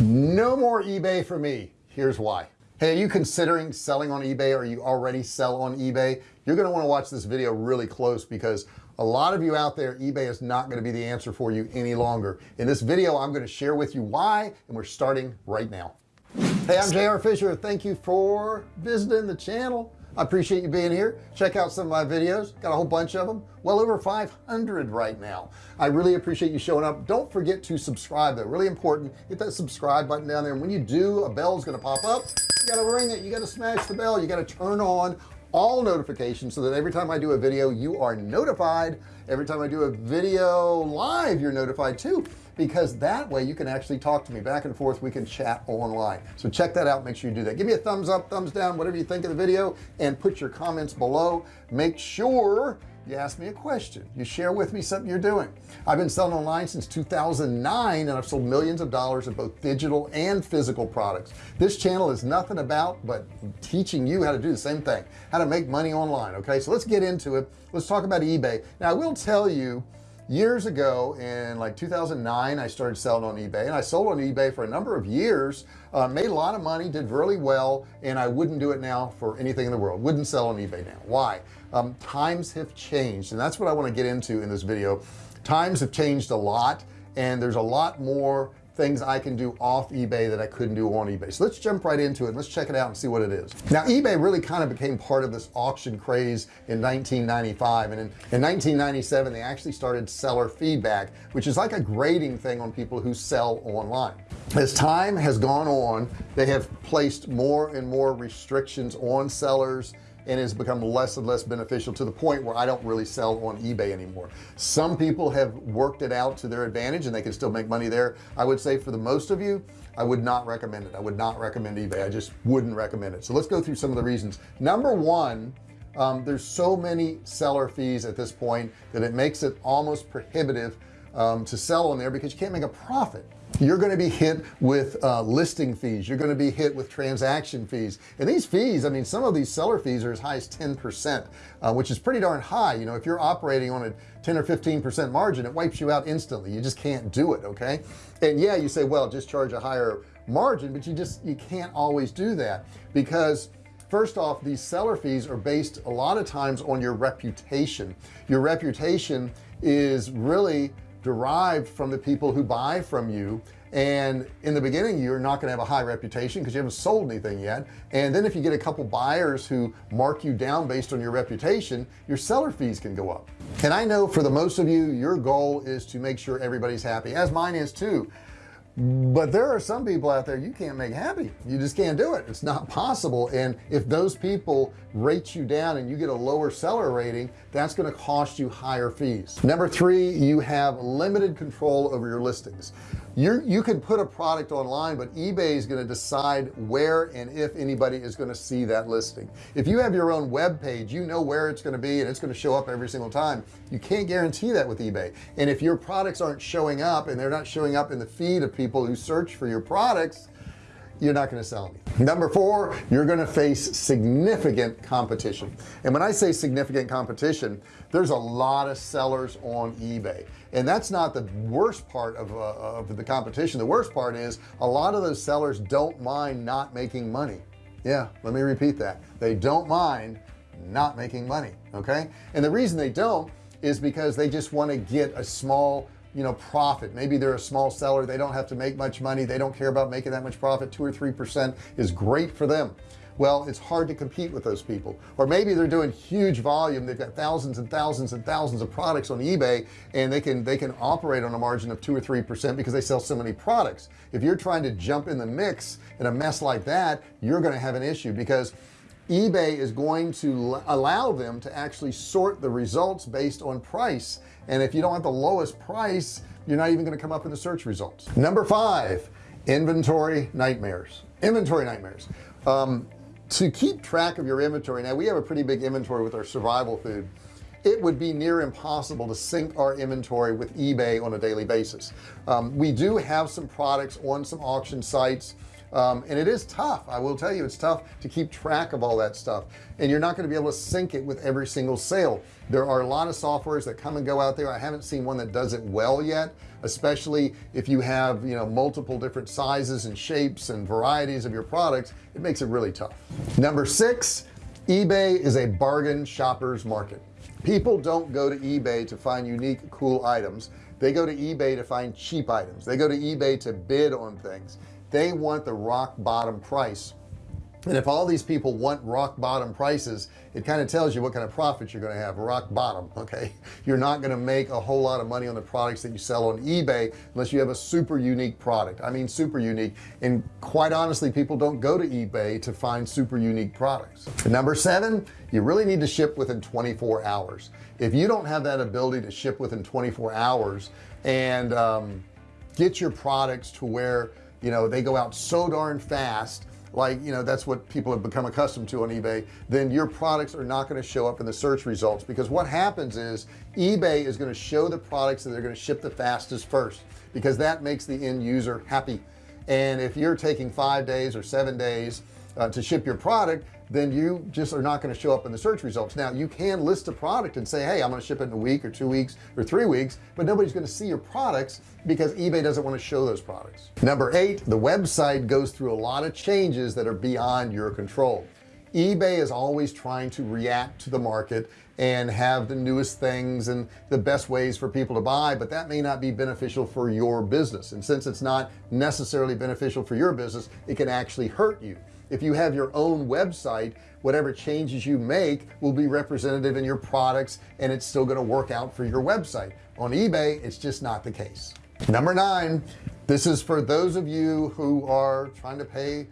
no more eBay for me. Here's why. Hey are you considering selling on eBay or you already sell on eBay? You're going to want to watch this video really close because a lot of you out there eBay is not going to be the answer for you any longer. In this video I'm going to share with you why and we're starting right now. Hey I'm JR Fisher. Thank you for visiting the channel I appreciate you being here. Check out some of my videos. Got a whole bunch of them well over 500 right now. I really appreciate you showing up. Don't forget to subscribe though. Really important. Hit that subscribe button down there. And when you do a bell is going to pop up. You got to ring it. You got to smash the bell. You got to turn on all notifications so that every time I do a video you are notified. Every time I do a video live you're notified too because that way you can actually talk to me back and forth. We can chat online. So check that out. Make sure you do that. Give me a thumbs up thumbs down whatever you think of the video and put your comments below. Make sure you ask me a question. You share with me something you're doing. I've been selling online since 2009 and I've sold millions of dollars of both digital and physical products. This channel is nothing about but teaching you how to do the same thing how to make money online okay? So let's get into it. Let's talk about eBay. Now I will tell you years ago in like 2009 I started selling on eBay and I sold on eBay for a number of years uh, made a lot of money did really well and I wouldn't do it now for anything in the world. Wouldn't sell on eBay now. Why? Um, times have changed and that's what I want to get into in this video. Times have changed a lot and there's a lot more things I can do off eBay that I couldn't do on eBay. So let's jump right into it. Let's check it out and see what it is. Now eBay really kind of became part of this auction craze in 1995 and in, in 1997 they actually started seller feedback which is like a grading thing on people who sell online. As time has gone on they have placed more and more restrictions on sellers and has become less and less beneficial to the point where I don't really sell on eBay anymore. Some people have worked it out to their advantage and they can still make money there. I would say for the most of you I would not recommend it. I would not recommend eBay. I just wouldn't recommend it. So let's go through some of the reasons. Number one um, there's so many seller fees at this point that it makes it almost prohibitive um, to sell on there because you can't make a profit you're going to be hit with uh, listing fees you're going to be hit with transaction fees. And these fees I mean some of these seller fees are as high as 10 percent uh, which is pretty darn high. You know if you're operating on a 10 or 15 percent margin it wipes you out instantly. You just can't do it okay? And yeah you say well just charge a higher margin but you just you can't always do that because first off these seller fees are based a lot of times on your reputation. Your reputation is really derived from the people who buy from you. And in the beginning you're not going to have a high reputation because you haven't sold anything yet. And then if you get a couple buyers who mark you down based on your reputation your seller fees can go up. And I know for the most of you your goal is to make sure everybody's happy as mine is too but there are some people out there you can't make happy. You just can't do it. It's not possible. And if those people rate you down and you get a lower seller rating that's going to cost you higher fees. Number three you have limited control over your listings you you can put a product online but eBay is going to decide where and if anybody is going to see that listing. If you have your own web page you know where it's going to be and it's going to show up every single time. You can't guarantee that with eBay. And if your products aren't showing up and they're not showing up in the feed of people who search for your products you're not going to sell any number four you're going to face significant competition. And when I say significant competition there's a lot of sellers on eBay. And that's not the worst part of, uh, of the competition. The worst part is a lot of those sellers don't mind not making money. Yeah let me repeat that. They don't mind not making money okay? And the reason they don't is because they just want to get a small you know profit. Maybe they're a small seller they don't have to make much money they don't care about making that much profit. Two or three percent is great for them. Well it's hard to compete with those people. Or maybe they're doing huge volume they've got thousands and thousands and thousands of products on eBay and they can they can operate on a margin of two or three percent because they sell so many products. If you're trying to jump in the mix in a mess like that you're going to have an issue because eBay is going to allow them to actually sort the results based on price. And if you don't have the lowest price you're not even going to come up in the search results. Number five inventory nightmares. Inventory nightmares. Um, to keep track of your inventory now we have a pretty big inventory with our survival food. It would be near impossible to sync our inventory with eBay on a daily basis. Um, we do have some products on some auction sites um, and it is tough I will tell you it's tough to keep track of all that stuff. And you're not going to be able to sync it with every single sale. There are a lot of softwares that come and go out there. I haven't seen one that does it well yet especially if you have you know multiple different sizes and shapes and varieties of your products it makes it really tough. Number six eBay is a bargain shoppers market. People don't go to eBay to find unique cool items. They go to eBay to find cheap items. They go to eBay to bid on things they want the rock bottom price. And if all these people want rock bottom prices it kind of tells you what kind of profits you're going to have rock bottom okay? You're not going to make a whole lot of money on the products that you sell on eBay unless you have a super unique product. I mean super unique. And quite honestly people don't go to eBay to find super unique products. Number seven you really need to ship within 24 hours. If you don't have that ability to ship within 24 hours and um, get your products to where you know they go out so darn fast like you know that's what people have become accustomed to on eBay then your products are not going to show up in the search results. Because what happens is eBay is going to show the products that they're going to ship the fastest first because that makes the end user happy. And if you're taking five days or seven days uh, to ship your product then you just are not going to show up in the search results. Now you can list a product and say hey I'm going to ship it in a week or two weeks or three weeks but nobody's going to see your products because eBay doesn't want to show those products. Number eight the website goes through a lot of changes that are beyond your control. eBay is always trying to react to the market and have the newest things and the best ways for people to buy but that may not be beneficial for your business. And since it's not necessarily beneficial for your business it can actually hurt you if you have your own website whatever changes you make will be representative in your products and it's still going to work out for your website. On eBay it's just not the case. Number nine this is for those of you who are trying to pay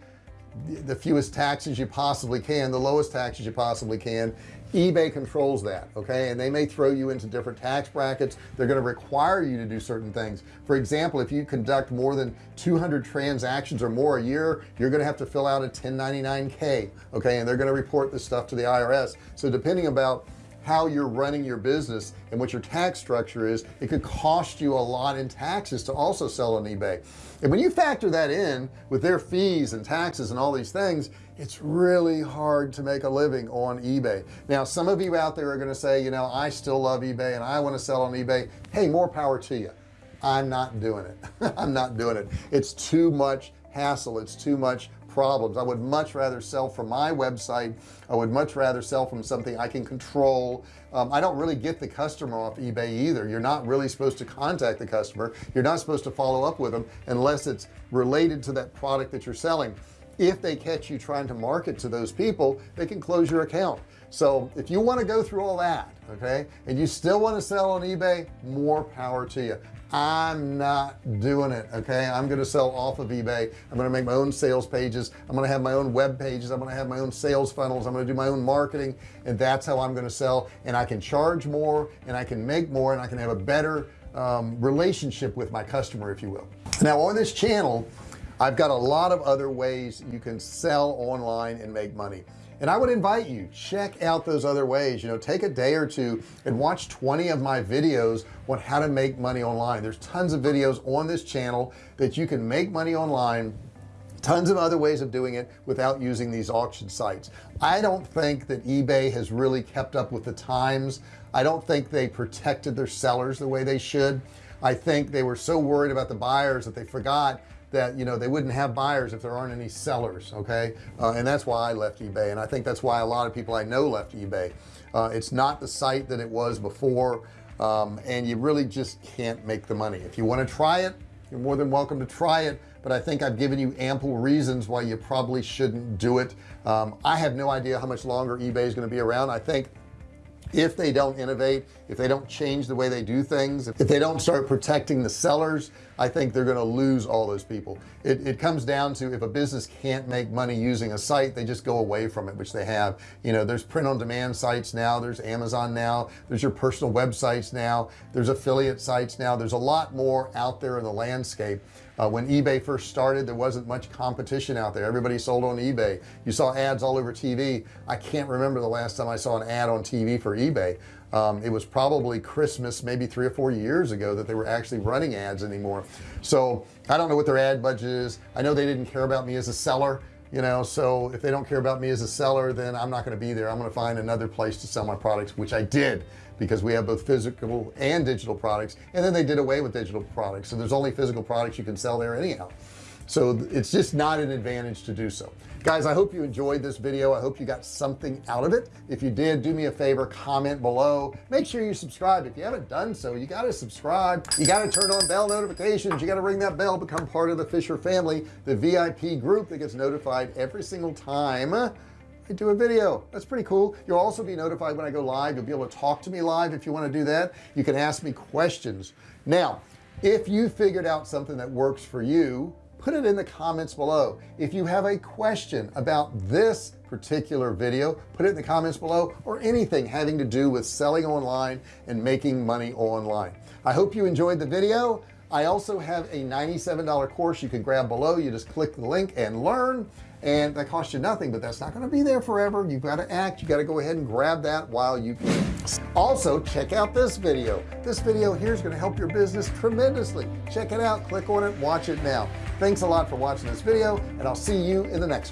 the fewest taxes you possibly can the lowest taxes you possibly can eBay controls that okay? And they may throw you into different tax brackets. They're going to require you to do certain things. For example if you conduct more than 200 transactions or more a year you're going to have to fill out a 1099k okay? And they're going to report this stuff to the IRS so depending about how you're running your business and what your tax structure is it could cost you a lot in taxes to also sell on eBay. And when you factor that in with their fees and taxes and all these things it's really hard to make a living on eBay. Now some of you out there are going to say you know I still love eBay and I want to sell on eBay. Hey more power to you. I'm not doing it. I'm not doing it. It's too much hassle. It's too much problems. I would much rather sell from my website. I would much rather sell from something I can control. Um, I don't really get the customer off eBay either. You're not really supposed to contact the customer. You're not supposed to follow up with them unless it's related to that product that you're selling. If they catch you trying to market to those people they can close your account so if you want to go through all that okay and you still want to sell on eBay more power to you. I'm not doing it okay? I'm gonna sell off of eBay. I'm gonna make my own sales pages. I'm gonna have my own web pages. I'm gonna have my own sales funnels. I'm gonna do my own marketing and that's how I'm gonna sell. And I can charge more and I can make more and I can have a better um, relationship with my customer if you will. Now on this channel I've got a lot of other ways you can sell online and make money. And I would invite you check out those other ways. You know take a day or two and watch 20 of my videos on how to make money online. There's tons of videos on this channel that you can make money online. Tons of other ways of doing it without using these auction sites. I don't think that eBay has really kept up with the times. I don't think they protected their sellers the way they should. I think they were so worried about the buyers that they forgot that you know they wouldn't have buyers if there aren't any sellers okay? Uh, and that's why I left eBay and I think that's why a lot of people I know left eBay. Uh, it's not the site that it was before um, and you really just can't make the money. If you want to try it you're more than welcome to try it but I think I've given you ample reasons why you probably shouldn't do it. Um, I have no idea how much longer eBay is going to be around. I think if they don't innovate if they don't change the way they do things if they don't start protecting the sellers I think they're going to lose all those people. It, it, comes down to if a business can't make money using a site they just go away from it which they have. You know there's print-on-demand sites now there's Amazon now there's your personal websites now there's affiliate sites now there's a lot more out there in the landscape uh, when eBay first started there wasn't much competition out there. Everybody sold on eBay. You saw ads all over TV I can't remember the last time I saw an ad on TV for eBay. Um, it was probably Christmas maybe three or four years ago that they were actually running ads anymore. So I don't know what their ad budget is. I know they didn't care about me as a seller you know so if they don't care about me as a seller then I'm not going to be there. I'm going to find another place to sell my products which I did because we have both physical and digital products and then they did away with digital products. So there's only physical products you can sell there anyhow so it's just not an advantage to do so. Guys I hope you enjoyed this video. I hope you got something out of it. If you did do me a favor comment below. Make sure you subscribe. If you haven't done so you got to subscribe. You got to turn on bell notifications. You got to ring that bell become part of the Fisher family the VIP group that gets notified every single time I do a video. That's pretty cool. You'll also be notified when I go live. You'll be able to talk to me live if you want to do that. You can ask me questions. Now if you figured out something that works for you put it in the comments below. If you have a question about this particular video put it in the comments below or anything having to do with selling online and making money online. I hope you enjoyed the video. I also have a $97 course you can grab below. You just click the link and learn and that costs you nothing but that's not going to be there forever. You've got to act. You got to go ahead and grab that while you can also check out this video. This video here is going to help your business tremendously. Check it out. Click on it. Watch it now. Thanks a lot for watching this video and I'll see you in the next one